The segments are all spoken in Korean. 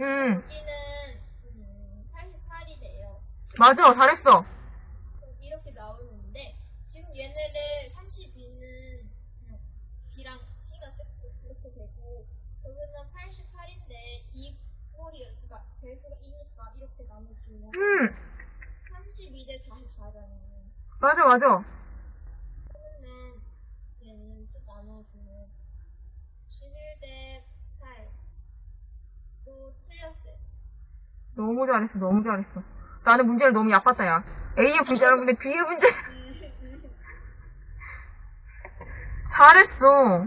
음, 여기는 음, 88이 돼요. 맞아. 잘했어. 이렇게 나오는데 지금 얘네를 32는 B랑 C가 이렇게 되고 여기는 88인데 이 꼴이 그러니까 배수가 2니까 이렇게 나눠주면 음, 32대 44잖아요. 맞아, 맞아. 그러면 얘는 또 나눠주면 너무 잘했어, 너무 잘했어. 나는 문제를 너무 얕봤다, 야. A의 문제 알았는데 B의 문제. 잘했어.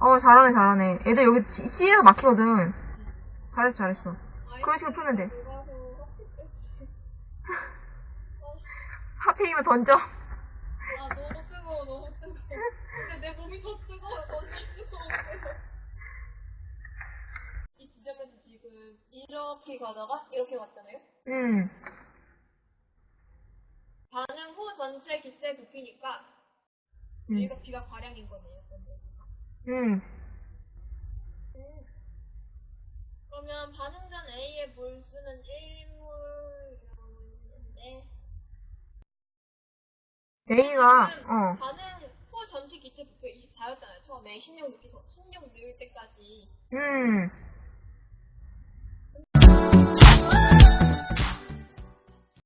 어, 잘하네, 잘하네. 애들 여기 C- C에서 막히거든. 잘했어, 잘했어. 그런 식으로 풀면 돼. 하필이면 던져. 아 너무 뜨거워 너무 뜨거워 근데 내 몸이 더 뜨거워 던질 수가 없어요 이 이렇게 가다가 이렇게 갔잖아요? 음, 반응 후 전체 기체 부피니까 음, 여기가 비가 과량인 거네요 근데. 음. 그러면 반응 전 A의 몰수는 1몰이라고 있는데. A가, 어, 반응 후 전체 기체 부피가 24였잖아요. 처음에 16 넣기 전16 넣을 때까지. 음,